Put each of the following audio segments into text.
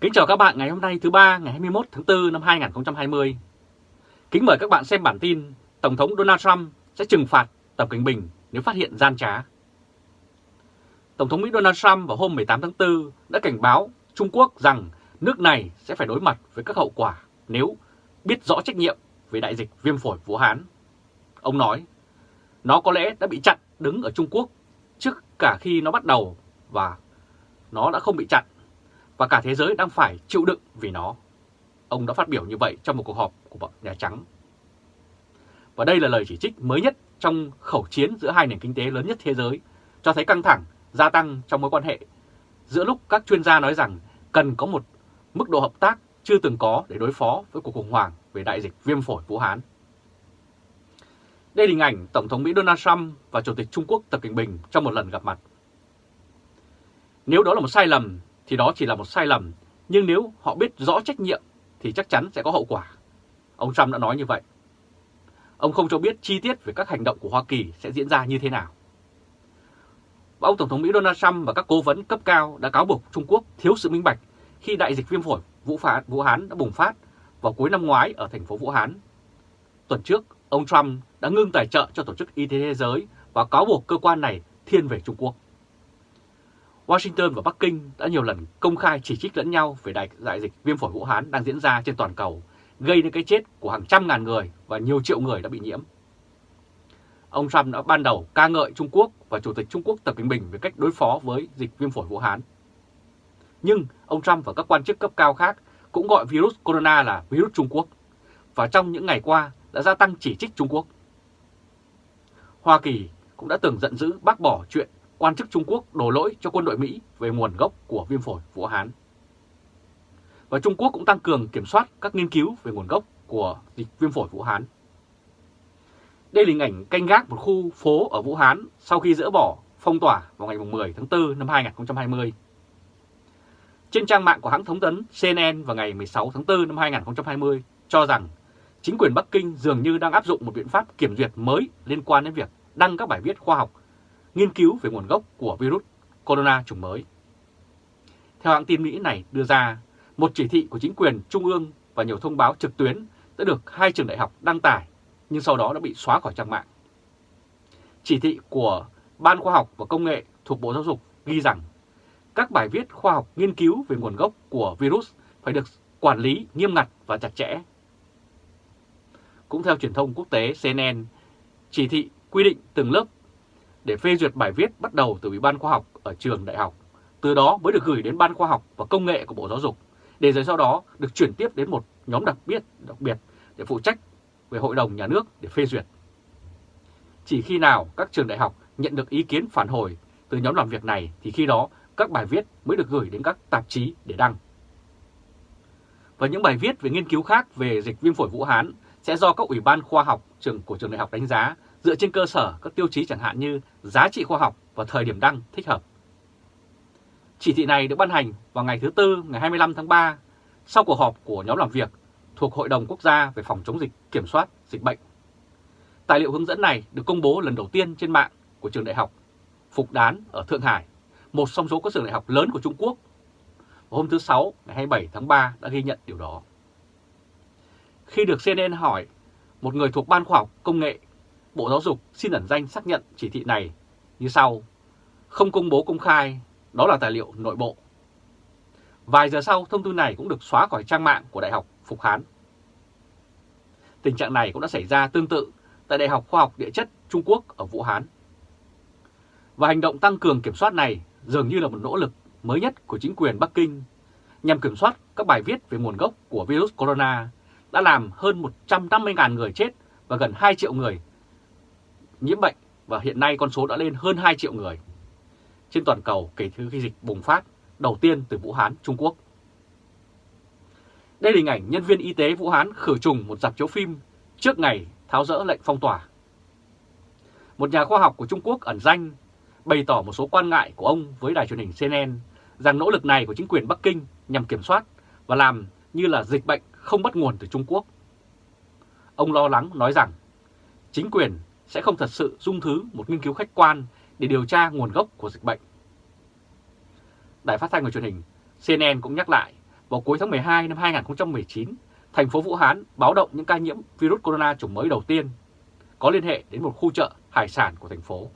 Kính chào các bạn ngày hôm nay thứ ba ngày 21 tháng 4 năm 2020. Kính mời các bạn xem bản tin Tổng thống Donald Trump sẽ trừng phạt Tập Cảnh Bình nếu phát hiện gian trá. Tổng thống Mỹ Donald Trump vào hôm 18 tháng 4 đã cảnh báo Trung Quốc rằng nước này sẽ phải đối mặt với các hậu quả nếu biết rõ trách nhiệm về đại dịch viêm phổi Vũ Hán. Ông nói, nó có lẽ đã bị chặn đứng ở Trung Quốc trước cả khi nó bắt đầu và nó đã không bị chặn và cả thế giới đang phải chịu đựng vì nó. Ông đã phát biểu như vậy trong một cuộc họp của Nhà Trắng. Và đây là lời chỉ trích mới nhất trong khẩu chiến giữa hai nền kinh tế lớn nhất thế giới, cho thấy căng thẳng gia tăng trong mối quan hệ giữa lúc các chuyên gia nói rằng cần có một mức độ hợp tác chưa từng có để đối phó với cuộc khủng hoảng về đại dịch viêm phổi Vũ Hán. Đây là hình ảnh Tổng thống Mỹ Donald Trump và Chủ tịch Trung Quốc Tập Cận Bình trong một lần gặp mặt. Nếu đó là một sai lầm thì đó chỉ là một sai lầm, nhưng nếu họ biết rõ trách nhiệm thì chắc chắn sẽ có hậu quả. Ông Trump đã nói như vậy. Ông không cho biết chi tiết về các hành động của Hoa Kỳ sẽ diễn ra như thế nào. Và ông Tổng thống Mỹ Donald Trump và các cố vấn cấp cao đã cáo buộc Trung Quốc thiếu sự minh bạch khi đại dịch viêm phổi Vũ, Phá, Vũ Hán đã bùng phát vào cuối năm ngoái ở thành phố Vũ Hán. Tuần trước, ông Trump đã ngưng tài trợ cho Tổ chức Y tế Thế giới và cáo buộc cơ quan này thiên về Trung Quốc. Washington và Bắc Kinh đã nhiều lần công khai chỉ trích lẫn nhau về đại, đại dịch viêm phổi Vũ Hán đang diễn ra trên toàn cầu, gây nên cái chết của hàng trăm ngàn người và nhiều triệu người đã bị nhiễm. Ông Trump đã ban đầu ca ngợi Trung Quốc và Chủ tịch Trung Quốc Tập Cận Bình về cách đối phó với dịch viêm phổi Vũ Hán. Nhưng ông Trump và các quan chức cấp cao khác cũng gọi virus corona là virus Trung Quốc và trong những ngày qua đã gia tăng chỉ trích Trung Quốc. Hoa Kỳ cũng đã từng giận dữ bác bỏ chuyện quan chức Trung Quốc đổ lỗi cho quân đội Mỹ về nguồn gốc của viêm phổi Vũ Hán. Và Trung Quốc cũng tăng cường kiểm soát các nghiên cứu về nguồn gốc của dịch viêm phổi Vũ Hán. Đây là hình ảnh canh gác một khu phố ở Vũ Hán sau khi dỡ bỏ phong tỏa vào ngày 10 tháng 4 năm 2020. Trên trang mạng của hãng thống tấn CNN vào ngày 16 tháng 4 năm 2020 cho rằng chính quyền Bắc Kinh dường như đang áp dụng một biện pháp kiểm duyệt mới liên quan đến việc đăng các bài viết khoa học nghiên cứu về nguồn gốc của virus corona chủng mới. Theo hãng tin Mỹ này đưa ra, một chỉ thị của chính quyền trung ương và nhiều thông báo trực tuyến đã được hai trường đại học đăng tải, nhưng sau đó đã bị xóa khỏi trang mạng. Chỉ thị của Ban Khoa học và Công nghệ thuộc Bộ Giáo dục ghi rằng các bài viết khoa học nghiên cứu về nguồn gốc của virus phải được quản lý nghiêm ngặt và chặt chẽ. Cũng theo truyền thông quốc tế CNN, chỉ thị quy định từng lớp để phê duyệt bài viết bắt đầu từ Ủy ban khoa học ở trường đại học. Từ đó mới được gửi đến Ban khoa học và công nghệ của Bộ Giáo dục, để rồi sau đó được chuyển tiếp đến một nhóm đặc biệt đặc biệt để phụ trách về Hội đồng Nhà nước để phê duyệt. Chỉ khi nào các trường đại học nhận được ý kiến phản hồi từ nhóm làm việc này thì khi đó các bài viết mới được gửi đến các tạp chí để đăng. Và những bài viết về nghiên cứu khác về dịch viêm phổi Vũ Hán sẽ do các ủy ban khoa học trường của trường đại học đánh giá dựa trên cơ sở các tiêu chí chẳng hạn như giá trị khoa học và thời điểm đăng thích hợp. Chỉ thị này được ban hành vào ngày thứ Tư ngày 25 tháng 3 sau cuộc họp của nhóm làm việc thuộc Hội đồng Quốc gia về phòng chống dịch kiểm soát dịch bệnh. Tài liệu hướng dẫn này được công bố lần đầu tiên trên mạng của trường đại học Phục Đán ở Thượng Hải, một trong số các trường đại học lớn của Trung Quốc. hôm thứ Sáu ngày 27 tháng 3 đã ghi nhận điều đó. Khi được CNN hỏi, một người thuộc Ban Khoa học Công nghệ Bộ Giáo dục xin ẩn danh xác nhận chỉ thị này như sau. Không công bố công khai, đó là tài liệu nội bộ. Vài giờ sau, thông tư này cũng được xóa khỏi trang mạng của Đại học Phục Hán. Tình trạng này cũng đã xảy ra tương tự tại Đại học Khoa học Địa chất Trung Quốc ở Vũ Hán. Và hành động tăng cường kiểm soát này dường như là một nỗ lực mới nhất của chính quyền Bắc Kinh nhằm kiểm soát các bài viết về nguồn gốc của virus corona đã làm hơn 150.000 người chết và gần 2 triệu người nhiễm bệnh và hiện nay con số đã lên hơn 2 triệu người trên toàn cầu kể từ khi dịch bùng phát đầu tiên từ Vũ Hán, Trung Quốc. Đây là hình ảnh nhân viên y tế Vũ Hán khử trùng một dạp chiếu phim trước ngày tháo rỡ lệnh phong tỏa. Một nhà khoa học của Trung Quốc ẩn danh bày tỏ một số quan ngại của ông với đài truyền hình CNN rằng nỗ lực này của chính quyền Bắc Kinh nhằm kiểm soát và làm như là dịch bệnh không bắt nguồn từ Trung Quốc. Ông lo lắng nói rằng chính quyền sẽ không thật sự dung thứ một nghiên cứu khách quan để điều tra nguồn gốc của dịch bệnh. Đài phát thanh và truyền hình CNN cũng nhắc lại vào cuối tháng 12 năm 2019, thành phố Vũ Hán báo động những ca nhiễm virus corona chủng mới đầu tiên có liên hệ đến một khu chợ hải sản của thành phố.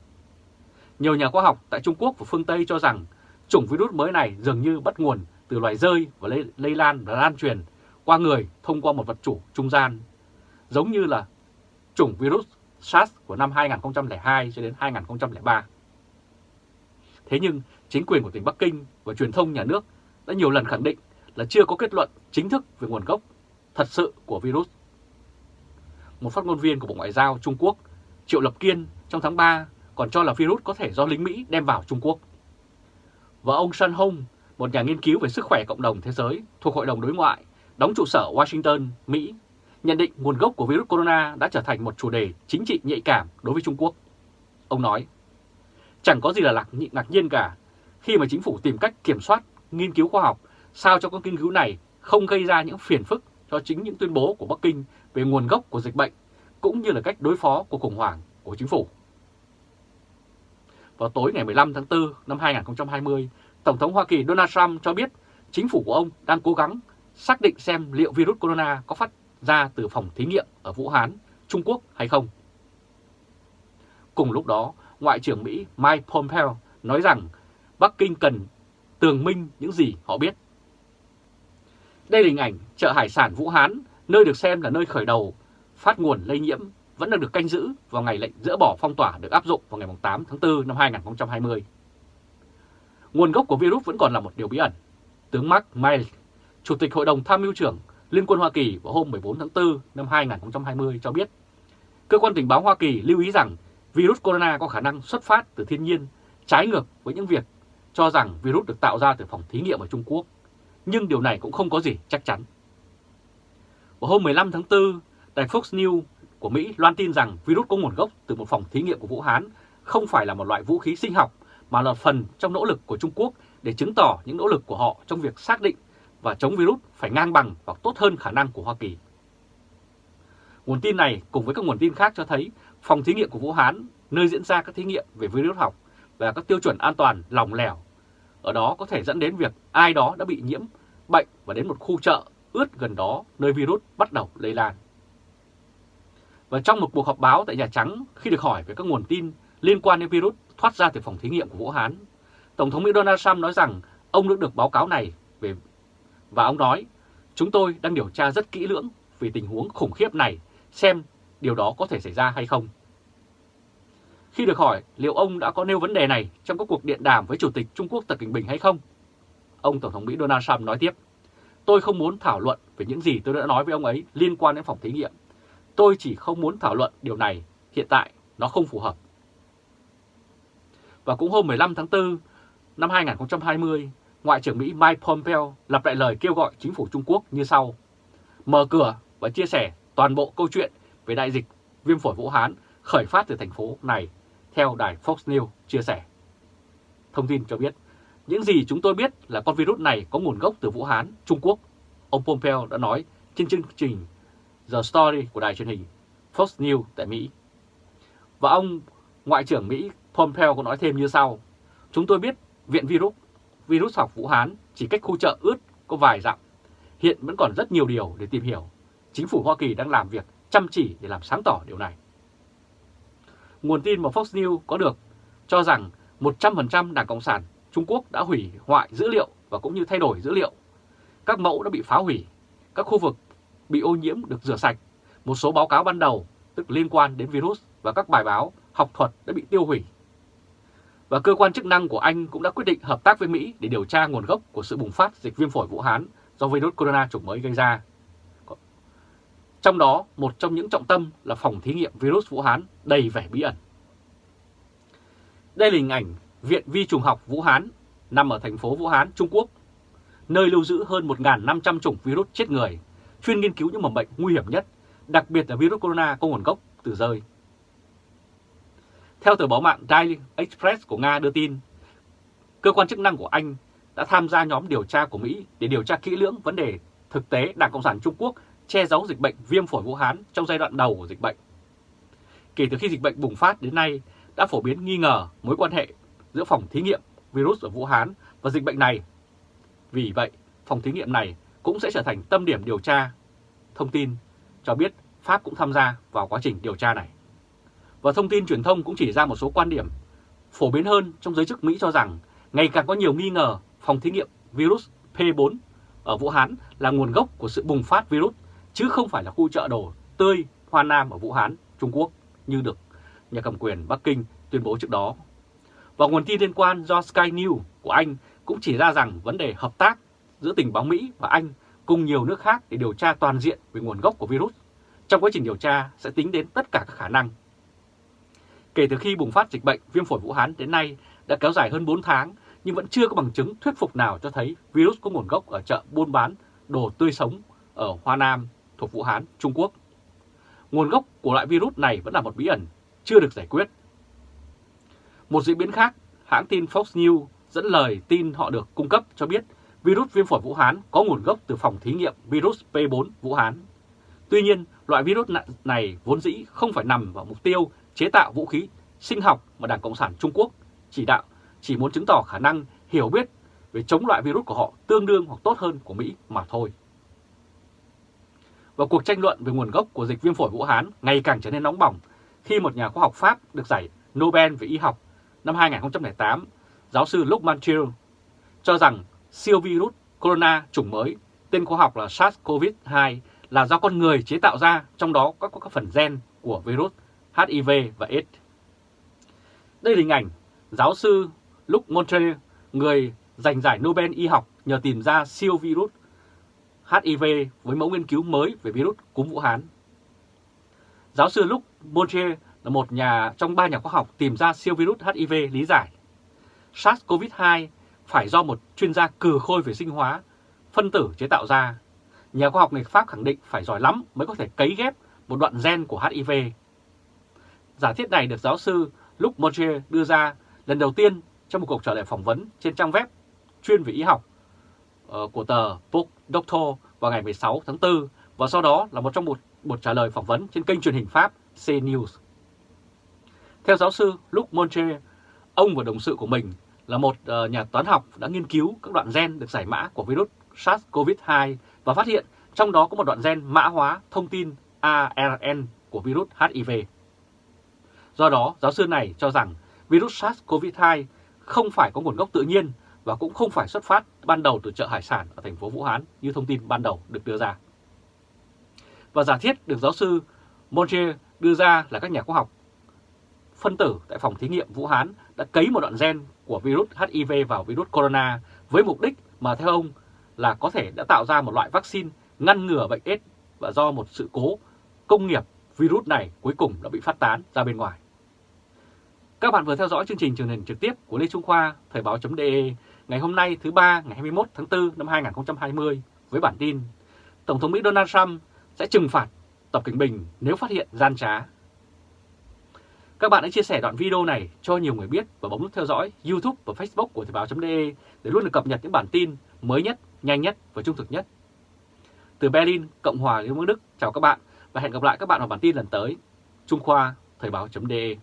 Nhiều nhà khoa học tại Trung Quốc và phương Tây cho rằng chủng virus mới này dường như bắt nguồn từ loài rơi và lây, lây lan và lan truyền qua người thông qua một vật chủ trung gian, giống như là chủng virus SARS của năm 2002 cho đến 2003. Thế nhưng chính quyền của tỉnh Bắc Kinh và truyền thông nhà nước đã nhiều lần khẳng định là chưa có kết luận chính thức về nguồn gốc thật sự của virus. Một phát ngôn viên của Bộ Ngoại giao Trung Quốc, Triệu Lập Kiên trong tháng 3 còn cho là virus có thể do lính Mỹ đem vào Trung Quốc. Và ông Sun Hong, một nhà nghiên cứu về sức khỏe cộng đồng thế giới thuộc Hội đồng Đối ngoại, đóng trụ sở Washington, Mỹ, nhận định nguồn gốc của virus corona đã trở thành một chủ đề chính trị nhạy cảm đối với Trung Quốc. Ông nói, chẳng có gì là ngạc nhiên cả khi mà chính phủ tìm cách kiểm soát nghiên cứu khoa học sao cho các nghiên cứu này không gây ra những phiền phức cho chính những tuyên bố của Bắc Kinh về nguồn gốc của dịch bệnh cũng như là cách đối phó của khủng hoảng của chính phủ. Vào tối ngày 15 tháng 4 năm 2020, Tổng thống Hoa Kỳ Donald Trump cho biết chính phủ của ông đang cố gắng xác định xem liệu virus corona có phát ra từ phòng thí nghiệm ở Vũ Hán, Trung Quốc hay không. Cùng lúc đó, Ngoại trưởng Mỹ Mike Pompeo nói rằng Bắc Kinh cần tường minh những gì họ biết. Đây là hình ảnh chợ hải sản Vũ Hán, nơi được xem là nơi khởi đầu phát nguồn lây nhiễm vẫn đang được canh giữ vào ngày lệnh dỡ bỏ phong tỏa được áp dụng vào ngày 8 tháng 4 năm 2020. Nguồn gốc của virus vẫn còn là một điều bí ẩn. Tướng Mark Miles, Chủ tịch Hội đồng Tham mưu trưởng Liên quân Hoa Kỳ vào hôm 14 tháng 4 năm 2020 cho biết, cơ quan tình báo Hoa Kỳ lưu ý rằng virus corona có khả năng xuất phát từ thiên nhiên, trái ngược với những việc cho rằng virus được tạo ra từ phòng thí nghiệm ở Trung Quốc. Nhưng điều này cũng không có gì chắc chắn. Vào hôm 15 tháng 4, đài Fox News của Mỹ loan tin rằng virus có nguồn gốc từ một phòng thí nghiệm của Vũ Hán không phải là một loại vũ khí sinh học mà là phần trong nỗ lực của Trung Quốc để chứng tỏ những nỗ lực của họ trong việc xác định và chống virus phải ngang bằng hoặc tốt hơn khả năng của Hoa Kỳ. Nguồn tin này cùng với các nguồn tin khác cho thấy phòng thí nghiệm của Vũ Hán, nơi diễn ra các thí nghiệm về virus học và các tiêu chuẩn an toàn lòng lẻo. Ở đó có thể dẫn đến việc ai đó đã bị nhiễm bệnh và đến một khu chợ ướt gần đó nơi virus bắt đầu lây lan. Và trong một cuộc họp báo tại Nhà Trắng khi được hỏi về các nguồn tin liên quan đến virus thoát ra từ phòng thí nghiệm của Vũ Hán, Tổng thống Mỹ Donald Trump nói rằng ông đã được báo cáo này về và ông nói chúng tôi đang điều tra rất kỹ lưỡng về tình huống khủng khiếp này xem điều đó có thể xảy ra hay không. Khi được hỏi liệu ông đã có nêu vấn đề này trong các cuộc điện đàm với Chủ tịch Trung Quốc Tập Cận Bình hay không, ông Tổng thống Mỹ Donald Trump nói tiếp, tôi không muốn thảo luận về những gì tôi đã nói với ông ấy liên quan đến phòng thí nghiệm. Tôi chỉ không muốn thảo luận điều này, hiện tại nó không phù hợp. Và cũng hôm 15 tháng 4 năm 2020, Ngoại trưởng Mỹ Mike Pompeo lặp lại lời kêu gọi chính phủ Trung Quốc như sau. Mở cửa và chia sẻ toàn bộ câu chuyện về đại dịch viêm phổi Vũ Hán khởi phát từ thành phố này, theo đài Fox News chia sẻ. Thông tin cho biết, những gì chúng tôi biết là con virus này có nguồn gốc từ Vũ Hán, Trung Quốc. Ông Pompeo đã nói trên chương trình The Story của đài truyền hình Fox News tại Mỹ. Và ông Ngoại trưởng Mỹ Pompeo cũng nói thêm như sau. Chúng tôi biết Viện Virus, virus học Vũ Hán chỉ cách khu chợ ướt có vài dặm. Hiện vẫn còn rất nhiều điều để tìm hiểu. Chính phủ Hoa Kỳ đang làm việc chăm chỉ để làm sáng tỏ điều này. Nguồn tin mà Fox News có được cho rằng 100% Đảng Cộng sản Trung Quốc đã hủy hoại dữ liệu và cũng như thay đổi dữ liệu. Các mẫu đã bị phá hủy, các khu vực bị ô nhiễm được rửa sạch. Một số báo cáo ban đầu, tức liên quan đến virus và các bài báo học thuật đã bị tiêu hủy. Và cơ quan chức năng của Anh cũng đã quyết định hợp tác với Mỹ để điều tra nguồn gốc của sự bùng phát dịch viêm phổi Vũ Hán do virus corona chủng mới gây ra. Trong đó, một trong những trọng tâm là phòng thí nghiệm virus Vũ Hán đầy vẻ bí ẩn. Đây là hình ảnh Viện Vi trùng học Vũ Hán nằm ở thành phố Vũ Hán, Trung Quốc, nơi lưu giữ hơn 1.500 chủng virus chết người, chuyên nghiên cứu những mầm bệnh nguy hiểm nhất, đặc biệt là virus corona có nguồn gốc từ rơi. Theo tờ báo mạng Daily Express của Nga đưa tin, cơ quan chức năng của Anh đã tham gia nhóm điều tra của Mỹ để điều tra kỹ lưỡng vấn đề thực tế Đảng Cộng sản Trung Quốc che giấu dịch bệnh viêm phổi Vũ Hán trong giai đoạn đầu của dịch bệnh. Kể từ khi dịch bệnh bùng phát đến nay, đã phổ biến nghi ngờ mối quan hệ giữa phòng thí nghiệm virus ở Vũ Hán và dịch bệnh này. Vì vậy, phòng thí nghiệm này cũng sẽ trở thành tâm điểm điều tra. Thông tin cho biết Pháp cũng tham gia vào quá trình điều tra này. Và thông tin truyền thông cũng chỉ ra một số quan điểm phổ biến hơn trong giới chức Mỹ cho rằng ngày càng có nhiều nghi ngờ phòng thí nghiệm virus P4 ở Vũ Hán là nguồn gốc của sự bùng phát virus, chứ không phải là khu chợ đồ tươi Hoa Nam ở Vũ Hán, Trung Quốc như được nhà cầm quyền Bắc Kinh tuyên bố trước đó. Và nguồn tin liên quan do Sky News của Anh cũng chỉ ra rằng vấn đề hợp tác giữa tình báo Mỹ và Anh cùng nhiều nước khác để điều tra toàn diện về nguồn gốc của virus. Trong quá trình điều tra sẽ tính đến tất cả các khả năng. Kể từ khi bùng phát dịch bệnh viêm phổi Vũ Hán đến nay đã kéo dài hơn 4 tháng nhưng vẫn chưa có bằng chứng thuyết phục nào cho thấy virus có nguồn gốc ở chợ buôn bán đồ tươi sống ở Hoa Nam thuộc Vũ Hán, Trung Quốc. Nguồn gốc của loại virus này vẫn là một bí ẩn, chưa được giải quyết. Một diễn biến khác, hãng tin Fox News dẫn lời tin họ được cung cấp cho biết virus viêm phổi Vũ Hán có nguồn gốc từ phòng thí nghiệm virus P4 Vũ Hán. Tuy nhiên, loại virus này vốn dĩ không phải nằm vào mục tiêu chế tạo vũ khí sinh học mà Đảng Cộng sản Trung Quốc chỉ đạo chỉ muốn chứng tỏ khả năng hiểu biết về chống loại virus của họ tương đương hoặc tốt hơn của Mỹ mà thôi. Và cuộc tranh luận về nguồn gốc của dịch viêm phổi Vũ Hán ngày càng trở nên nóng bỏng khi một nhà khoa học Pháp được giải Nobel về y học năm 2008, giáo sư Luc Manchiel, cho rằng siêu virus corona chủng mới, tên khoa học là SARS-CoV-2 là do con người chế tạo ra, trong đó có các phần gen của virus HIV và AIDS. Đây là hình ảnh giáo sư Luc Montre, người giành giải Nobel y học nhờ tìm ra siêu virus HIV với mẫu nghiên cứu mới về virus cúm Vũ Hán. Giáo sư Luc Montre là một nhà trong ba nhà khoa học tìm ra siêu virus HIV lý giải. SARS-CoV-2 phải do một chuyên gia cừ khôi về sinh hóa, phân tử chế tạo ra. Nhà khoa học người Pháp khẳng định phải giỏi lắm mới có thể cấy ghép một đoạn gen của HIV. Giả thiết này được giáo sư Luc Montagnier đưa ra lần đầu tiên trong một cuộc trả lời phỏng vấn trên trang web chuyên về y học ờ, của tờ Book Doctor vào ngày 16 tháng 4 và sau đó là một trong một, một trả lời phỏng vấn trên kênh truyền hình Pháp CNews. Theo giáo sư Luc Monche, ông và đồng sự của mình là một ờ, nhà toán học đã nghiên cứu các đoạn gen được giải mã của virus SARS-CoV-2 và phát hiện trong đó có một đoạn gen mã hóa thông tin ARN của virus HIV. Do đó, giáo sư này cho rằng virus SARS-CoV-2 không phải có nguồn gốc tự nhiên và cũng không phải xuất phát ban đầu từ chợ hải sản ở thành phố Vũ Hán như thông tin ban đầu được đưa ra. Và giả thiết được giáo sư Montier đưa ra là các nhà khoa học phân tử tại phòng thí nghiệm Vũ Hán đã cấy một đoạn gen của virus HIV vào virus corona với mục đích mà theo ông là có thể đã tạo ra một loại vaccine ngăn ngừa bệnh AIDS và do một sự cố công nghiệp virus này cuối cùng đã bị phát tán ra bên ngoài. Các bạn vừa theo dõi chương trình truyền hình trực tiếp của Lê Trung Khoa, Thời báo.de ngày hôm nay thứ ba ngày 21 tháng 4 năm 2020 với bản tin Tổng thống Mỹ Donald Trump sẽ trừng phạt Tập Cảnh Bình nếu phát hiện gian trá. Các bạn hãy chia sẻ đoạn video này cho nhiều người biết và bấm nút theo dõi YouTube và Facebook của Thời báo.de để luôn được cập nhật những bản tin mới nhất, nhanh nhất và trung thực nhất. Từ Berlin, Cộng hòa Liên bang Đức, chào các bạn và hẹn gặp lại các bạn vào bản tin lần tới. Trung Khoa, Thời báo.de